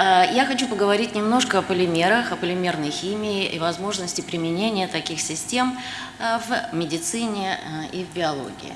А, Я хочу поговорить немножко о полимерах, о полимерной химии и возможности применения таких систем а, в медицине а, и в биологии.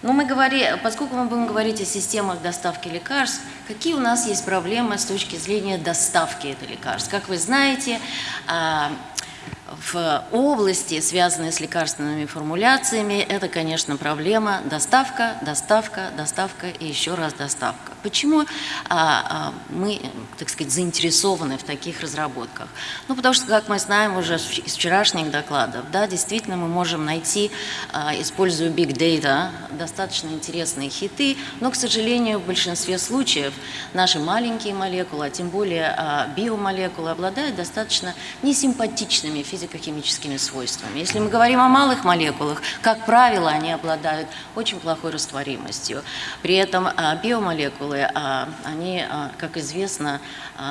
Но мы говорим, поскольку мы будем говорить о системах доставки лекарств, какие у нас есть проблемы с точки зрения доставки этих лекарств? Как вы знаете, в области, связанной с лекарственными формуляциями, это, конечно, проблема доставка, доставка, доставка и еще раз доставка. Почему а, а, мы, так сказать, заинтересованы в таких разработках? Ну, потому что, как мы знаем уже из вчерашних докладов, да, действительно мы можем найти, а, используя Big Data, достаточно интересные хиты, но, к сожалению, в большинстве случаев наши маленькие молекулы, а тем более биомолекулы, обладают достаточно несимпатичными физико-химическими свойствами. Если мы говорим о малых молекулах, как правило, они обладают очень плохой растворимостью. При этом биомолекулы, а, они, а, как известно,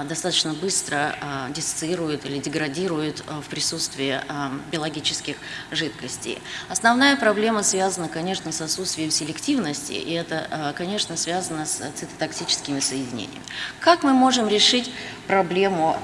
достаточно быстро диссоциируют или деградируют в присутствии биологических жидкостей. Основная проблема связана, конечно, с отсутствием селективности, и это, конечно, связано с цитотоксическими соединениями. Как мы можем решить проблему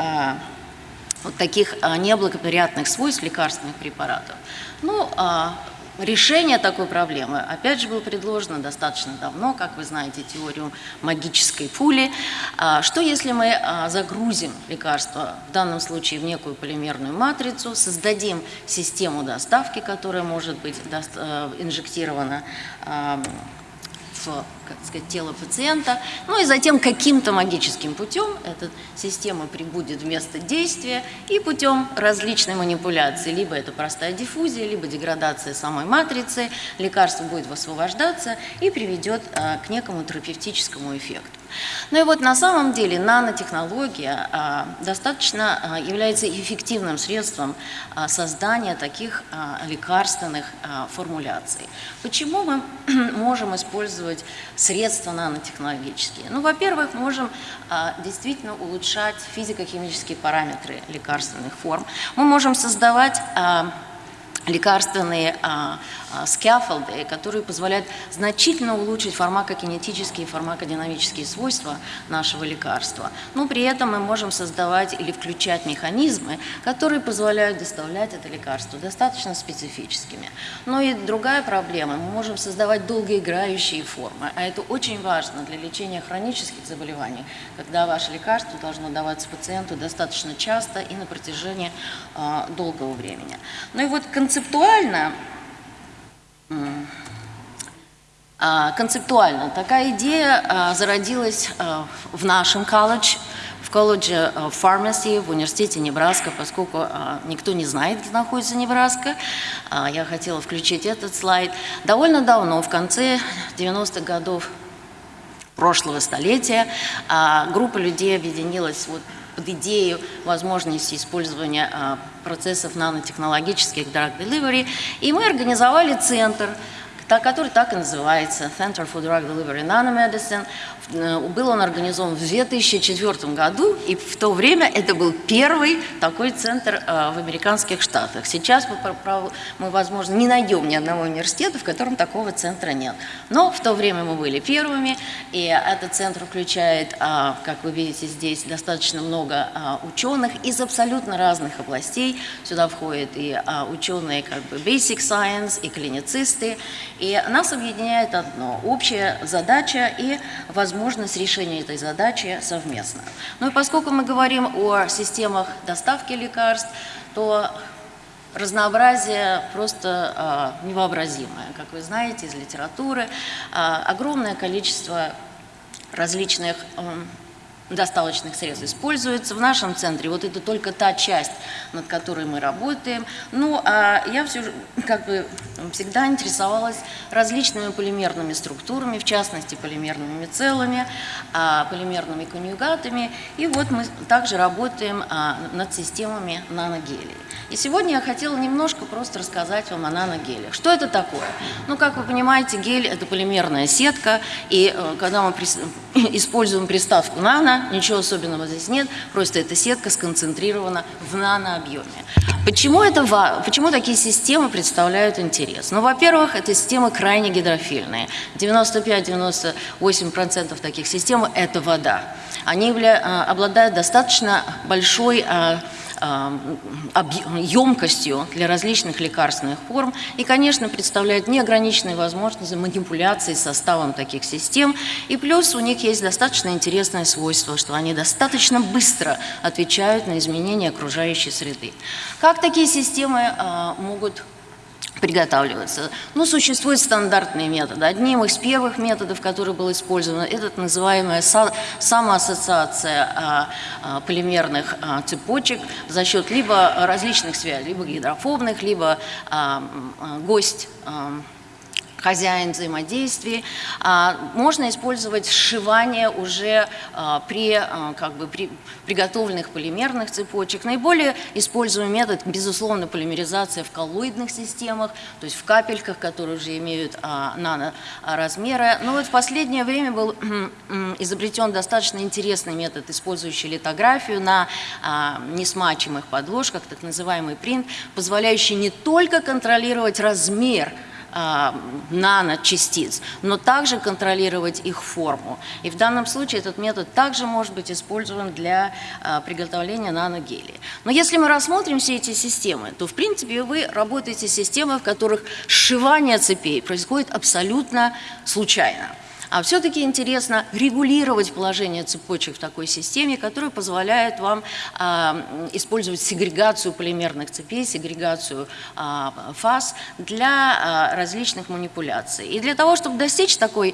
вот таких а, неблагоприятных свойств лекарственных препаратов. Ну, а, решение такой проблемы, опять же, было предложено достаточно давно, как вы знаете, теорию магической пули. А, что если мы загрузим лекарство, в данном случае в некую полимерную матрицу, создадим систему доставки, которая может быть инжектирована в как сказать, тело пациента, ну и затем каким-то магическим путем эта система прибудет в место действия и путем различной манипуляции, либо это простая диффузия, либо деградация самой матрицы, лекарство будет высвобождаться и приведет а, к некому терапевтическому эффекту. Ну и вот на самом деле нанотехнология а, достаточно а, является эффективным средством а, создания таких а, лекарственных а, формуляций. Почему мы можем использовать средства нанотехнологические? Ну, во-первых, можем а, действительно улучшать физико-химические параметры лекарственных форм. Мы можем создавать а, лекарственные а, скафолды, которые позволяют значительно улучшить фармакокинетические и фармакодинамические свойства нашего лекарства. Но при этом мы можем создавать или включать механизмы, которые позволяют доставлять это лекарство достаточно специфическими. Но и другая проблема, мы можем создавать долгоиграющие формы, а это очень важно для лечения хронических заболеваний, когда ваше лекарство должно даваться пациенту достаточно часто и на протяжении а, долгого времени. Ну и вот концептуально концептуально такая идея а, зародилась а, в нашем колледже, в колледже фармаси в университете Небраска, поскольку никто не знает, где находится Небраска. Я хотела включить этот слайд. Довольно давно, в конце 90-х годов прошлого столетия, группа людей объединилась вот под идею возможности использования а, процессов нанотехнологических drug delivery, и мы организовали центр, который так и называется, Center for Drug Delivery Nanomedicine. Э, был он организован в 2004 году, и в то время это был первый такой центр э, в американских штатах. Сейчас мы, мы, возможно, не найдем ни одного университета, в котором такого центра нет. Но в то время мы были первыми, и этот центр включает, э, как вы видите здесь, достаточно много ученых из абсолютно разных областей. Сюда входят и ученые как бы basic science, и клиницисты. И нас объединяет одно – общая задача и возможность возможность решения этой задачи совместно. Ну и поскольку мы говорим о системах доставки лекарств, то разнообразие просто э, невообразимое. Как вы знаете из литературы, э, огромное количество различных э, доставочных средств используется. В нашем центре вот это только та часть, над которой мы работаем. Ну, а я все как бы всегда интересовалась различными полимерными структурами, в частности, полимерными целыми, а, полимерными конъюгатами. И вот мы также работаем а, над системами наногелей. И сегодня я хотела немножко просто рассказать вам о наногелях. Что это такое? Ну, как вы понимаете, гель – это полимерная сетка, и э, когда мы используем приставку «нано», ничего особенного здесь нет, просто эта сетка сконцентрирована в нанообъеме. Почему, это, почему такие системы представляют интерес? Ну, во-первых, это системы крайне гидрофильные. 95-98% таких систем – это вода. Они явля... обладают достаточно большой емкостью для различных лекарственных форм и, конечно, представляют неограниченные возможности манипуляции составом таких систем. И плюс у них есть достаточно интересное свойство, что они достаточно быстро отвечают на изменения окружающей среды. Как такие системы а, могут приготавливаться. Ну, существуют стандартные методы. Одним из первых методов, который был использован, это называемая самоассоциация а, а, полимерных а, цепочек за счет либо различных связей, либо гидрофобных, либо гость хозяин взаимодействий. А, можно использовать сшивание уже а, при, а, как бы, при приготовленных полимерных цепочек. Наиболее используемый метод, безусловно, полимеризация в коллоидных системах, то есть в капельках, которые уже имеют наноразмеры. Но вот в последнее время был изобретен достаточно интересный метод, использующий литографию на несмачиваемых подложках, так называемый принт, позволяющий не только контролировать размер наночастиц, но также контролировать их форму. И в данном случае этот метод также может быть использован для а, приготовления наногелия. Но если мы рассмотрим все эти системы, то в принципе вы работаете с системой, в которых сшивание цепей происходит абсолютно случайно. А все-таки интересно регулировать положение цепочек в такой системе, которая позволяет вам а, использовать сегрегацию полимерных цепей, сегрегацию а, фаз для а, различных манипуляций. И для того, чтобы достичь такой,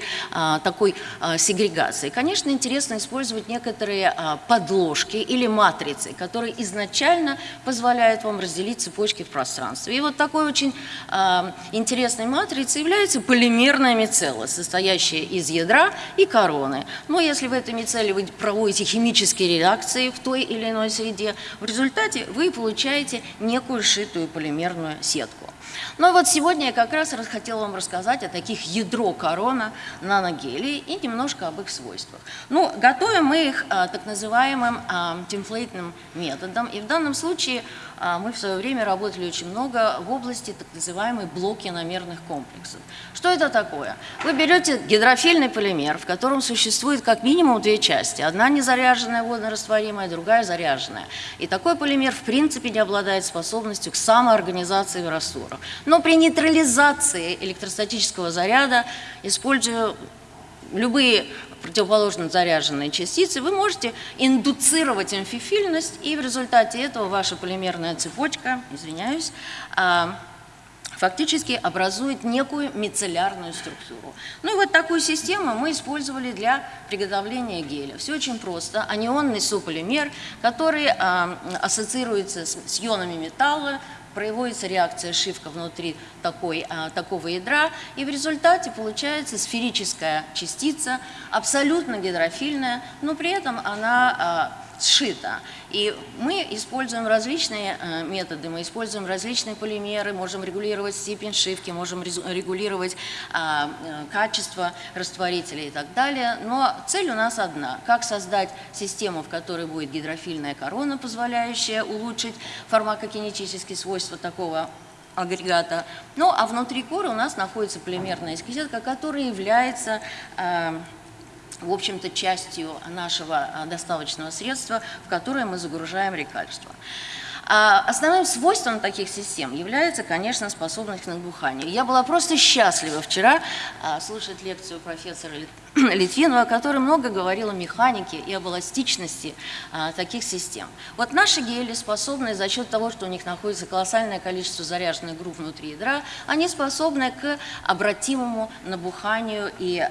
такой сегрегации, конечно, интересно использовать некоторые подложки или матрицы, которые изначально позволяют вам разделить цепочки в пространстве. И вот такой очень интересной матрицей является полимерная мицелла, состоящая из из ядра и короны. Но если в этой мицелле вы проводите химические реакции в той или иной среде, в результате вы получаете некую сшитую полимерную сетку. Но вот сегодня я как раз хотела вам рассказать о таких ядро корона наногелей и немножко об их свойствах. Ну, готовим мы их а, так называемым а, темплейтным методом. И в данном случае мы в свое время работали очень много в области так называемой блоки намерных комплексов. Что это такое? Вы берете гидрофильный полимер, в котором существует как минимум две части. Одна незаряженная водорастворимая, другая заряженная. И такой полимер в принципе не обладает способностью к самоорганизации в растворах. Но при нейтрализации электростатического заряда, используя любые противоположно заряженные частицы, вы можете индуцировать амфифильность, и в результате этого ваша полимерная цепочка, извиняюсь, а, фактически образует некую мицеллярную структуру. Ну и вот такую систему мы использовали для приготовления геля. Все очень просто. Анионный сополимер, который а, ассоциируется с ионами металла, производится реакция шивка внутри такой, а, такого ядра, и в результате получается сферическая частица, абсолютно гидрофильная, но при этом она а, сшито. И мы используем различные э, методы, мы используем различные полимеры, можем регулировать степень шивки, можем регулировать а, э, качество растворителя и так далее. Но цель у нас одна – как создать систему, в которой будет гидрофильная корона, позволяющая улучшить фармакокинетические свойства такого агрегата. Ну а внутри коры у нас находится полимерная сетка, которая является э, в общем-то, частью нашего а, доставочного средства, в которое мы загружаем лекарства. А основным свойством таких систем является, конечно, способность к набуханию. Я была просто счастлива вчера а, слушать лекцию профессора Литвинова, который много говорил о механике и об эластичности а, таких систем. Вот наши гели способны за счет того, что у них находится колоссальное количество заряженных групп внутри ядра, они способны к обратимому набуханию и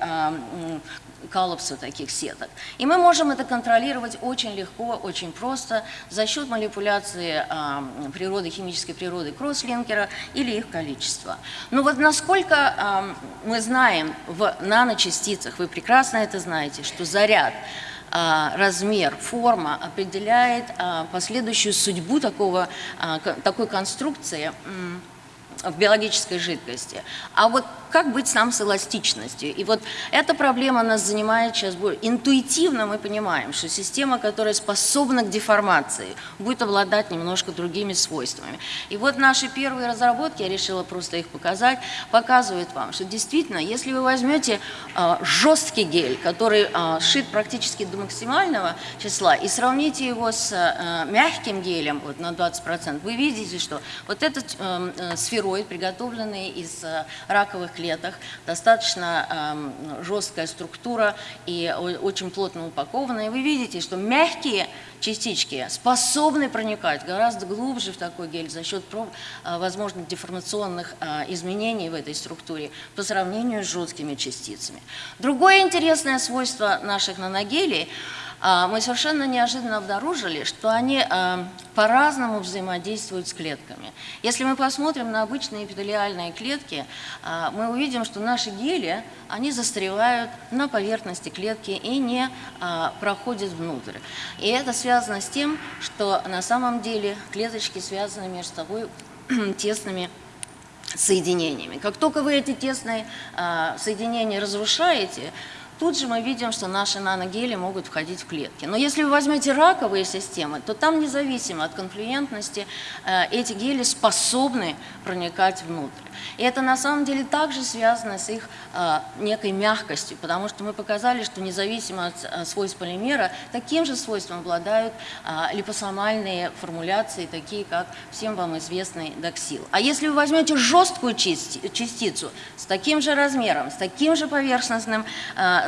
коллапса таких сеток. И мы можем это контролировать очень легко, очень просто за счет манипуляции э, природы, химической природы кросслинкера или их количества. Но вот насколько э, мы знаем в наночастицах, вы прекрасно это знаете, что заряд размер, форма определяет последующую судьбу такого, такой конструкции в биологической жидкости. А вот как быть нам с эластичностью? И вот эта проблема нас занимает сейчас. Интуитивно мы понимаем, что система, которая способна к деформации, будет обладать немножко другими свойствами. И вот наши первые разработки, я решила просто их показать, показывают вам, что действительно, если вы возьмете э, жесткий гель, который э, шит практически до максимального числа, и сравните его с э, мягким гелем вот, на 20%, вы видите, что вот этот э, сфероид, приготовленный из э, раковых клеток, достаточно э, жесткая структура и очень плотно упакованная. Вы видите, что мягкие частички способны проникать гораздо глубже в такой гель за счет э, возможных деформационных э, изменений в этой структуре по сравнению с жесткими частицами. Другое интересное свойство наших наногелей – мы совершенно неожиданно обнаружили, что они а, по-разному взаимодействуют с клетками. Если мы посмотрим на обычные эпителиальные клетки, а, мы увидим, что наши гели, они застревают на поверхности клетки и не проходят внутрь. И это связано с тем, что на самом деле клеточки связаны между собой тесными соединениями. Как только вы эти тесные соединения разрушаете, Тут же мы видим, что наши наногели могут входить в клетки. Но если вы возьмете раковые системы, то там независимо от конфлюентности э, эти гели способны проникать внутрь. И это на самом деле также связано с их э, некой мягкостью, потому что мы показали, что независимо от э, свойств полимера, таким же свойством обладают липосомальные формуляции, такие как всем вам известный доксил. А если вы возьмете жесткую частицу с таким же размером, с таким же поверхностным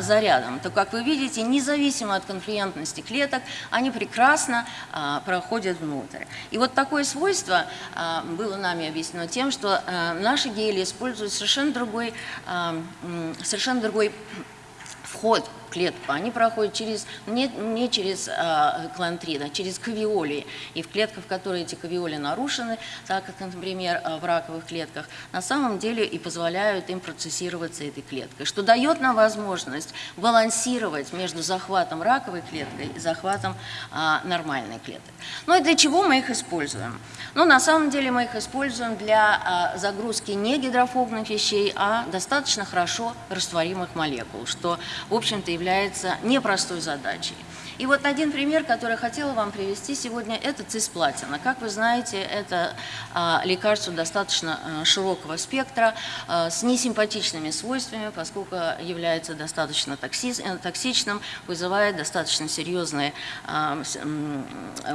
зарядом, то, как вы видите, независимо от конфлюентности клеток, они прекрасно а, проходят внутрь. И вот такое свойство а, было нами объяснено тем, что а, наши гели используют совершенно другой, а, совершенно другой вход клетку, они проходят через, не, не через э, клантрин, а через кавиоли. И в клетках, в которые эти кавиоли нарушены, так как, например, в раковых клетках, на самом деле и позволяют им процессироваться этой клеткой, что дает нам возможность балансировать между захватом раковой клеткой и захватом э, нормальной клетки. Ну и для чего мы их используем? Ну, на самом деле мы их используем для э, загрузки не гидрофобных вещей, а достаточно хорошо растворимых молекул, что, в общем-то, является непростой задачей. И вот один пример, который я хотела вам привести сегодня, это цисплатина. Как вы знаете, это а, лекарство достаточно а, широкого спектра, а, с несимпатичными свойствами, поскольку является достаточно э, токсичным, вызывает достаточно серьезные а,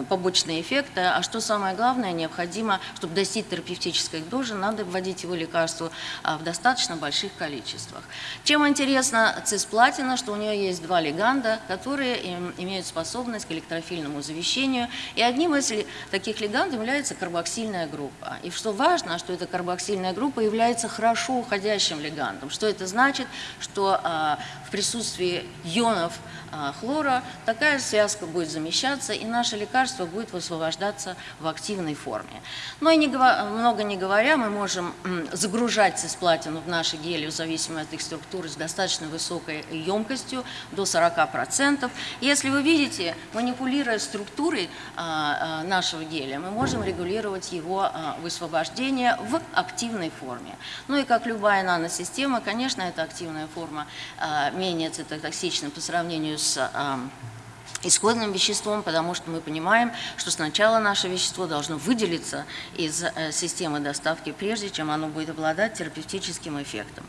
побочные эффекты. А что самое главное, необходимо, чтобы достичь терапевтической дозы, надо вводить его лекарство а, в достаточно больших количествах. Чем интересна цисплатина, что у нее есть два леганда, которые имеют имеют способность к электрофильному завещению. И одним из таких лигандов является карбоксильная группа. И что важно, что эта карбоксильная группа является хорошо уходящим лигандом. Что это значит? Что а, в присутствии ионов хлора, такая связка будет замещаться, и наше лекарство будет высвобождаться в активной форме. Но и не, много не говоря, мы можем загружать цисплатину в наши гели в зависимости от их структуры с достаточно высокой емкостью, до 40%. Если вы видите, манипулируя структурой а, а, нашего геля, мы можем регулировать его высвобождение в активной форме. Ну и как любая наносистема, конечно, эта активная форма менее цитотоксична по сравнению с с исходным веществом, потому что мы понимаем, что сначала наше вещество должно выделиться из э, системы доставки, прежде чем оно будет обладать терапевтическим эффектом.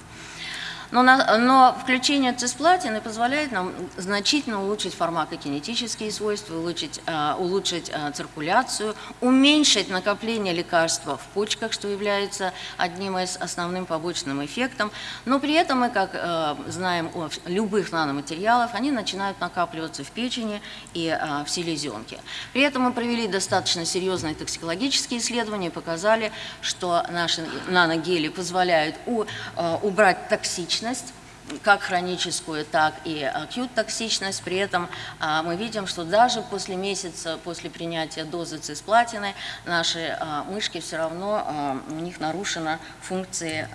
Но, на, но включение цисплатины позволяет нам значительно улучшить фармакокинетические свойства, улучшить, э, улучшить э, циркуляцию, уменьшить накопление лекарства в почках, что является одним из основным побочным эффектом. Но при этом мы, как э, знаем о любых наноматериалах, они начинают накапливаться в печени и э, в селезенке. При этом мы провели достаточно серьезные токсикологические исследования и показали, что наши наногели позволяют у, э, убрать токсичность токсичность, как хроническую, так и акют-токсичность. При этом а, мы видим, что даже после месяца, после принятия дозы цисплатины, наши а, мышки все равно, а, у них нарушена функция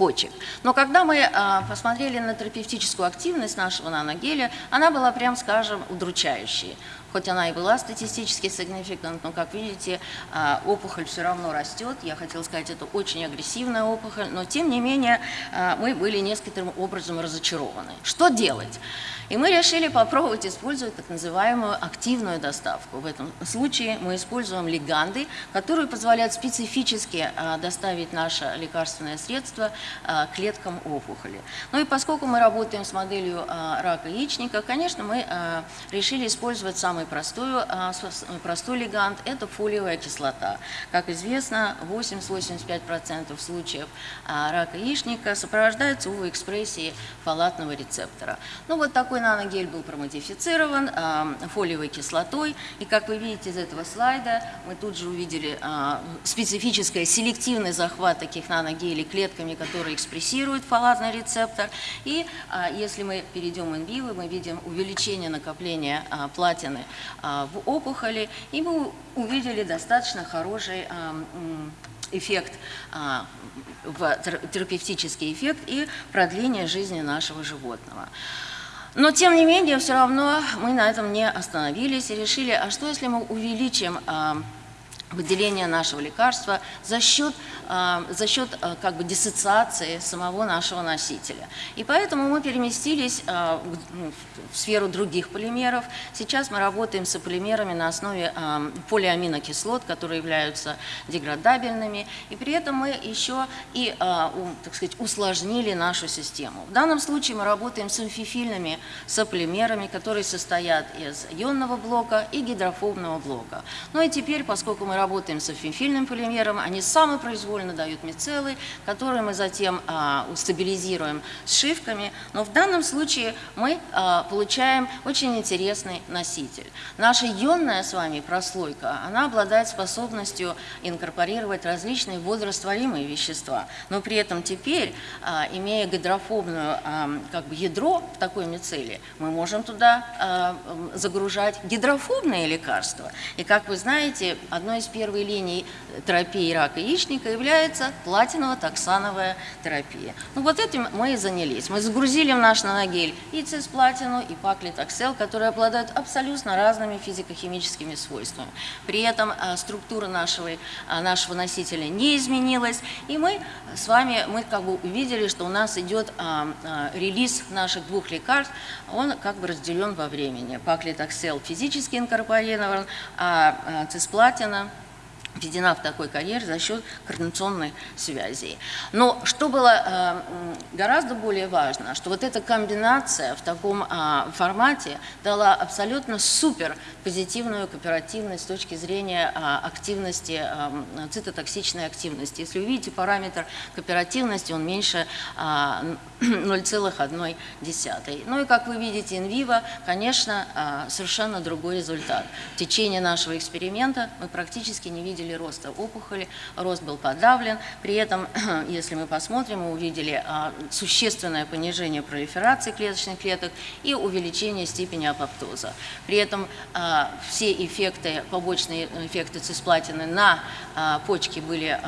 почек. Но когда мы а, посмотрели на терапевтическую активность нашего наногеля, она была, прям скажем, удручающей. хоть она и была статистически significant, но, как видите, а, опухоль все равно растет. Я хотела сказать, это очень агрессивная опухоль, но, тем не менее, а, мы были некоторым образом разочарованы. Что делать? И мы решили попробовать использовать так называемую активную доставку. В этом случае мы используем лиганды, которые позволяют специфически а, доставить наше лекарственное средство а, клеткам опухоли. Ну и поскольку мы работаем с моделью а, рака яичника, конечно, мы решили использовать самый простой, простой лигант – это фолиевая кислота. Как известно, 80-85% случаев рака яичника сопровождаются УВ-экспрессией фолатного рецептора. Ну вот такой Такой наногель был промодифицирован э, фолиевой кислотой. И как вы видите из этого слайда, мы тут же увидели э, специфический селективный захват таких наногелей клетками, которые экспрессируют фолатный рецептор. И э, если мы перейдем vivo, мы видим увеличение накопления платины в опухоли. И мы увидели достаточно хороший эффект, терапевтический эффект и продление жизни нашего животного. Но, тем не менее, все равно мы на этом не остановились и решили, а что если мы увеличим а, выделение нашего лекарства за счет, за счет а, как бы диссоциации самого нашего носителя. И поэтому мы переместились а, ну, в сферу других полимеров. Сейчас мы работаем с полимерами на основе полиаминокислот, которые являются деградабельными. И при этом мы еще и, так сказать, усложнили нашу систему. В данном случае мы работаем с амфифильными сополимерами, которые состоят из ионного блока и гидрофобного блока. Ну и теперь, поскольку мы работаем с афинфильным полимером, они самопроизвольно дают мицеллы, которые мы затем а, стабилизируем сшивками. Но в данном случае мы а, получаем очень интересный носитель. Наша ионная с вами прослойка, она обладает способностью инкорпорировать различные водорастворимые вещества. Но при этом теперь, а, имея гидрофобную а, как бы ядро в такой мицелле, мы можем туда а, загружать гидрофобные лекарства. И как вы знаете, одно из первой линии терапии рака яичника является платиново-токсановая терапия. Ну вот этим мы и занялись. Мы загрузили в наш наногель и цисплатину, и паклитоксел, которые обладают абсолютно разными физико-химическими свойствами. При этом а, структура нашего, а, нашего носителя не изменилась, и мы с вами мы как бы увидели, что у нас идет а, релиз наших двух лекарств, он как бы разделен во времени. Паклитоксел физически инкорпорирован, а цисплатина введена в такой карьер за счет координационной связи. Но что было э, гораздо более важно, что вот эта комбинация в таком э, формате дала абсолютно супер позитивную кооперативность с точки зрения э, активности, э, цитотоксичной активности. Если вы видите параметр кооперативности, он меньше э, 0,1. Ну и как вы видите, инвиво, конечно, совершенно другой результат. В течение нашего эксперимента мы практически не видели видели роста опухоли, рост был подавлен. При этом, если мы посмотрим, мы увидели а, существенное понижение пролиферации клеточных клеток и увеличение степени апоптоза. При этом а, все эффекты, побочные эффекты цисплатины на а, почке были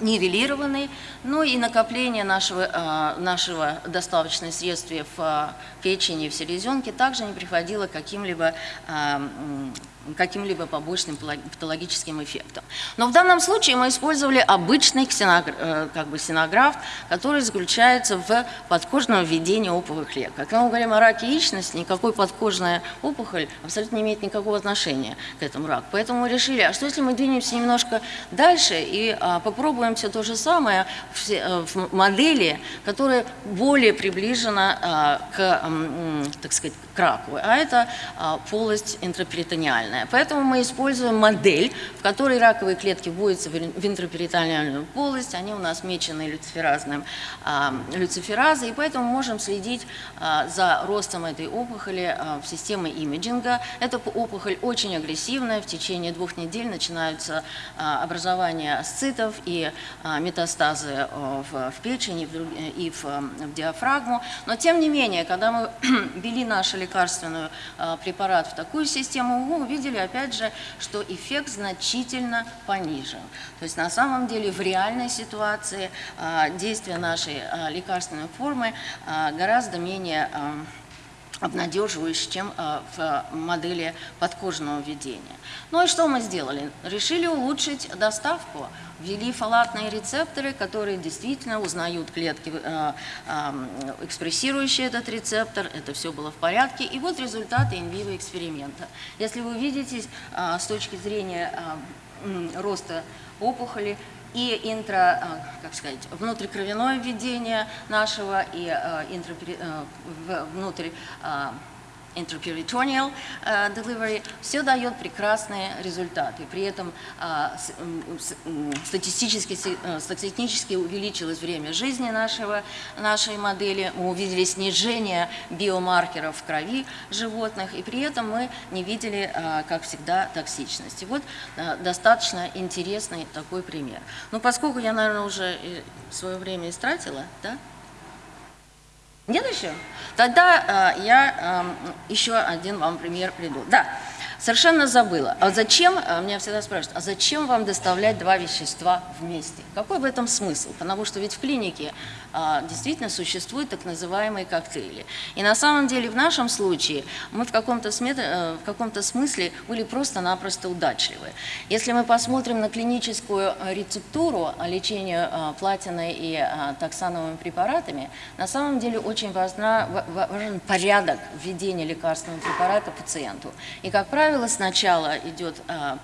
нивелированы, ну и накопление нашего, нашего доставочного средства в печени, в селезенке также не приходило к каким-либо каким-либо побочным патологическим эффектом. Но в данном случае мы использовали обычный ксенограф, э, как бы ксенограф, который заключается в подкожном введении опухолевых клеток. Когда мы говорим о раке яичности, никакой подкожная опухоль абсолютно не имеет никакого отношения к этому раку. Поэтому мы решили, а что если мы двинемся немножко дальше и а, попробуем все то же самое в, э, модели, которая более приближена а, к, так сказать, к раку, а это а, полость интраперитониальная интраперитонеальная. Поэтому мы используем модель, в которой раковые клетки вводятся в интраперитонеальную полость, они у нас мечены люциферазным, а, люциферазой, и поэтому можем следить а, за ростом этой опухоли а, в системе имиджинга. Эта опухоль очень агрессивная, в течение двух недель начинаются а, образование асцитов и а, метастазы а, в, в печени и в, в диафрагму. Но тем не менее, когда мы ввели нашу лекарственную препарат в такую систему, мы увидели, увидели, опять же, что эффект значительно понижен. То есть на самом деле в реальной ситуации а, действие нашей а, лекарственной формы а, гораздо менее обнадеживающе, чем э, в модели подкожного введения. Ну и что мы сделали? Решили улучшить доставку. Ввели фолатные рецепторы, которые действительно узнают клетки, э, экспрессирующие этот рецептор. Это все было в порядке. И вот результаты инвиво эксперимента. Если вы видите с точки зрения роста опухоли, и интро, э, как сказать, внутрикровяное введение нашего и э, интро, э, внутрь interperitoneal uh, delivery, все дает прекрасные результаты. При этом uh, статистически, uh, статистически увеличилось время жизни нашего, нашей модели, мы увидели снижение биомаркеров в крови животных, и при этом мы не видели, как всегда, токсичности. Вот достаточно интересный такой пример. Ну, поскольку я, наверное, уже свое время истратила, да, нет еще? Тогда э, я э, еще один вам пример приду. Да, Совершенно забыла. А зачем, а, меня всегда спрашивают, а зачем вам доставлять два вещества вместе? Какой в этом смысл? Потому что ведь в клинике действительно существуют так называемые коктейли. И на самом деле в нашем случае мы в каком-то э, каком смысле были просто-напросто удачливы. Если мы посмотрим на клиническую рецептуру лечения а, платиной и а, таксановыми препаратами, на самом деле очень важна, важен порядок введения лекарственного препарата пациенту. И, как правило, сначала идет а, а,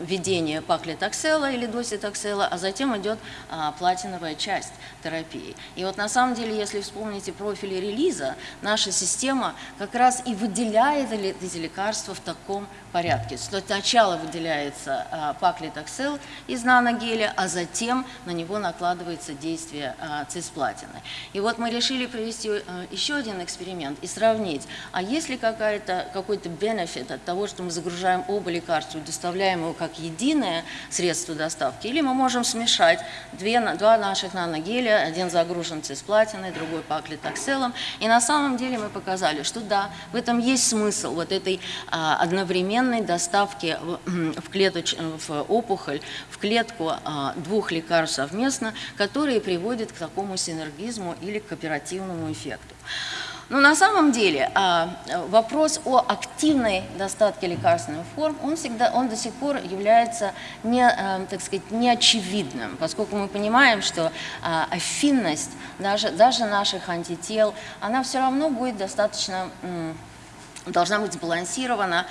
введение паклитоксела или доситоксела, а затем идет а, платиновая часть терапии. И вот на самом деле, если вспомните профили релиза, наша система как раз и выделяет эти лекарства в таком порядке. Сначала выделяется а, паклитоксел из наногеля, а затем на него накладывается действие а, цисплатины. И вот мы решили провести а, еще один эксперимент и сравнить, а есть ли какой-то бенефит от того, что мы загружаем оба лекарства доставляем его как единое средство доставки, или мы можем смешать две, два наших наногеля, один загружен цисплатиной, другой паклитокселом, и на самом деле мы показали, что да, в этом есть смысл вот этой а, одновременной доставки в, клеточ, в опухоль, в клетку а, двух лекарств совместно, которые приводят к такому синергизму или к оперативному эффекту. Но на самом деле а, вопрос о активной достатке лекарственных форм, он, всегда, он до сих пор является не, а, так сказать, неочевидным, поскольку мы понимаем, что афинность даже, даже наших антител, она все равно будет достаточно должна быть сбалансирована,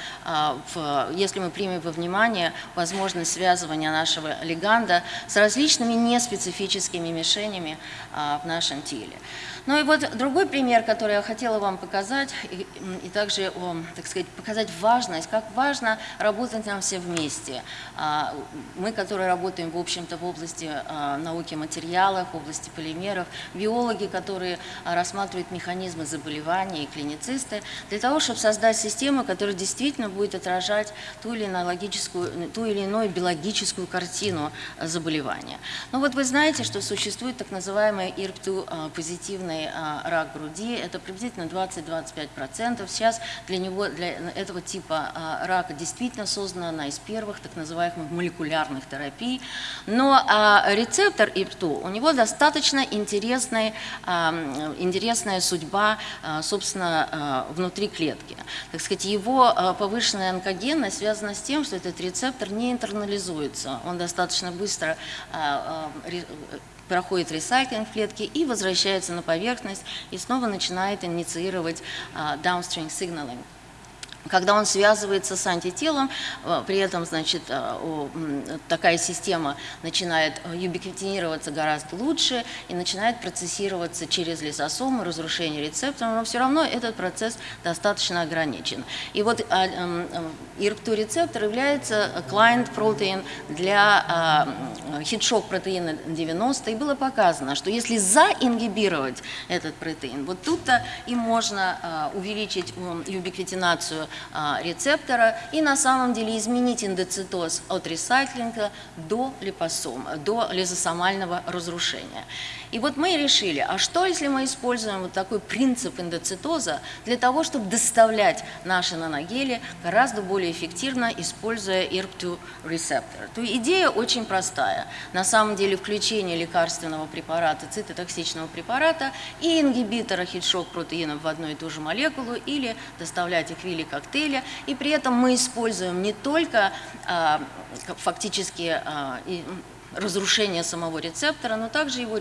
если мы примем во внимание возможность связывания нашего леганда с различными неспецифическими мишенями в нашем теле. Ну и вот другой пример, который я хотела вам показать, и, и также, так сказать, показать важность, как важно работать нам все вместе. А, мы, которые работаем, в общем-то, в области а, науки материалов, в области полимеров, биологи, которые рассматривают механизмы заболеваний и клиницисты, для того, чтобы создать систему, которая действительно будет отражать ту или иную, логическую, ту или иную биологическую картину заболевания. Ну вот вы знаете, что существует так называемая ИРПТУ первичный а, рак груди, это приблизительно 20-25%. Сейчас для него, для этого типа а, рака действительно создана одна из первых так называемых молекулярных терапий. Но а, рецептор ИПТУ, у него достаточно интересная, интересная судьба, собственно, внутри клетки. Так сказать, его повышенная онкогенность связана с тем, что этот рецептор не интернализуется. Он достаточно быстро проходит ресайклинг клетки и возвращается на поверхность и снова начинает инициировать downstream signaling когда он связывается с антителом, э, при этом, значит, э, такая система начинает э, юбиквитинироваться гораздо лучше и начинает процессироваться через лизосомы, разрушение рецепторов, но все равно этот процесс достаточно ограничен. И вот ИРПТУ-рецептор является client протеин для хитшок протеина 90, и было показано, что если заингибировать этот протеин, вот тут-то и можно увеличить юбиквитинацию а, рецептора и на самом деле изменить эндоцитоз от ресайклинга до липосома, до лизосомального разрушения. И вот мы решили, а что если мы используем вот такой принцип эндоцитоза для того, чтобы доставлять наши наногели гораздо более эффективно, используя ERP2 рецептор. То идея очень простая. На самом деле включение лекарственного препарата, цитотоксичного препарата и ингибитора хит-шок протеинов в одну и ту же молекулу или доставлять их в виде коктейля. И при этом мы используем не только а, фактически а, разрушение самого рецептора, но также его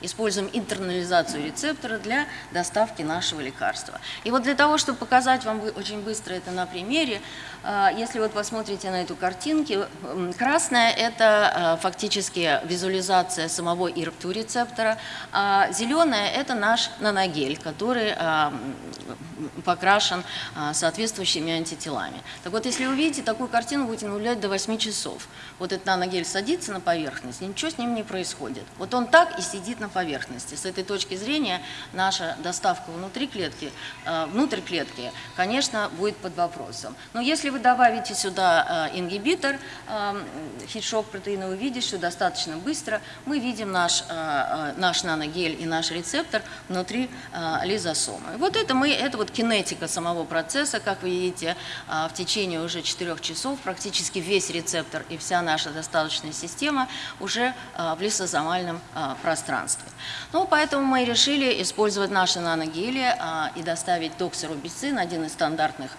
используем интернализацию рецептора для доставки нашего лекарства. И вот для того, чтобы показать вам очень быстро это на примере, а, если вот посмотрите на эту картинку, красная – это а, фактически визуализация самого ИРПТУ рецептора, а зеленая – это наш наногель, который а, покрашен соответствующими антителами. Так вот, если увидите такую картину, будете наблюдать до 8 часов. Вот этот наногель садится на поверхность, ничего с ним не происходит. Вот он так и сидит на поверхности. С этой точки зрения наша доставка внутри клетки, внутрь клетки, конечно, будет под вопросом. Но если вы добавите сюда э, ингибитор э, хит-шок протеина, видите, что достаточно быстро мы видим наш, э, наш наногель и наш рецептор внутри лизосомы. Вот это, мы, это вот кинетика самого процесса, как вы видите, в течение уже 4 часов практически весь рецептор и вся наша достаточная система уже в лизосомальном пространстве. Ну, поэтому мы решили использовать наши наногели и доставить доксирубицин, один из стандартных,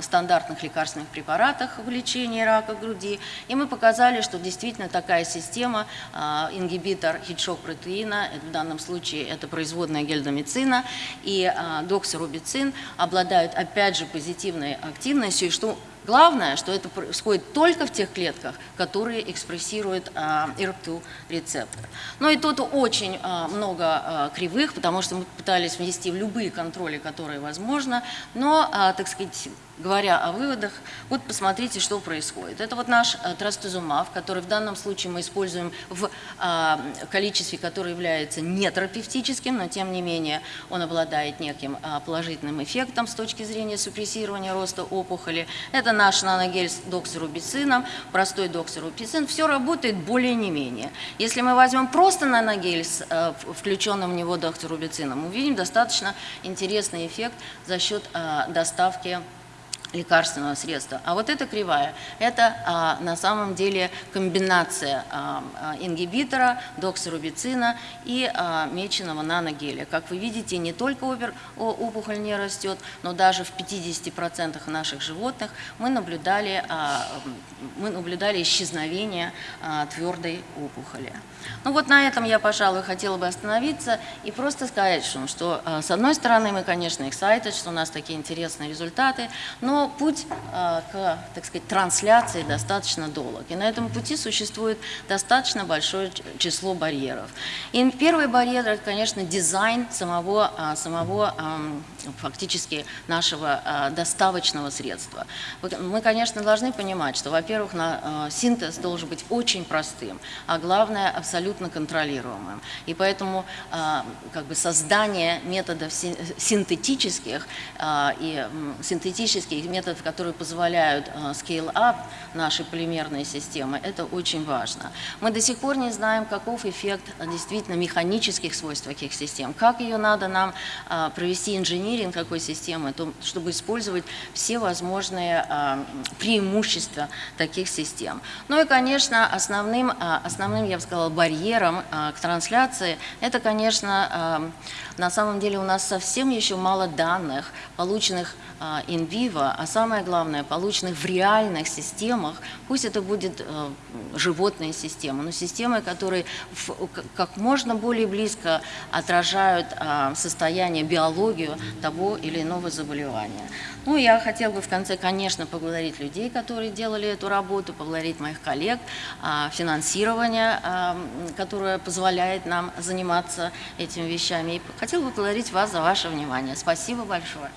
стандартных лекарств лекарственных препаратах в лечении рака груди. И мы показали, что действительно такая система, а, ингибитор хитшок протеина, в данном случае это производная гельдомицина и а, доксирубицин, обладают опять же позитивной активностью, что Главное, что это происходит только в тех клетках, которые экспрессируют а, ERP2 рецептор. Но и тут очень а, много а, кривых, потому что мы пытались внести в любые контроли, которые возможно, но, так сказать, говоря о выводах, вот посмотрите, что происходит. Это вот наш а, трастузумаб, который в данном случае мы используем в а, количестве, которое является нетерапевтическим, но тем не менее он обладает неким а, положительным эффектом с точки зрения супрессирования роста опухоли. Это наш наногель с доксирубицином, простой доксирубицин, все работает более не менее. Если мы возьмем просто наногель с э, включенным в него доксирубицином, увидим достаточно интересный эффект за счет э, доставки лекарственного средства. А вот эта кривая, это а, на самом деле комбинация а, а, ингибитора, доксирубицина и а, меченого наногеля. Как вы видите, не только опер, опухоль не растет, но даже в 50% наших животных мы наблюдали, а, мы наблюдали исчезновение а, твердой опухоли. Ну вот на этом я, пожалуй, хотела бы остановиться и просто сказать, что, что а, с одной стороны мы, конечно, excited, что у нас такие интересные результаты, но путь а, к, так сказать, трансляции достаточно долг. И на этом пути существует достаточно большое число барьеров. И первый барьер – это, конечно, дизайн самого, а, самого фактически нашего а, доставочного средства. Мы, конечно, должны понимать, что, во-первых, синтез должен быть очень простым, а главное – абсолютно контролируемым. И поэтому как бы создание методов синтетических и синтетических методов, которые позволяют э, scale-up нашей полимерной системы, это очень важно. Мы до сих пор не знаем, каков эффект э, действительно механических свойств таких систем, как ее надо нам э, провести инжиниринг такой системы, чтобы использовать все возможные преимущества таких систем. Ну и, конечно, основным, основным я бы сказала, барьером к трансляции, это, конечно, на самом деле у нас совсем еще мало данных, полученных in vivo, а самое главное, полученных в реальных системах, пусть это будет э, животная система, но системы, которые как можно более близко отражают э, состояние, биологию того или иного заболевания. Ну, я хотела бы в конце, конечно, поблагодарить людей, которые делали эту работу, поблагодарить моих коллег, э, финансирование, э, которое позволяет нам заниматься этими вещами. И хотела бы поблагодарить вас за ваше внимание. Спасибо большое.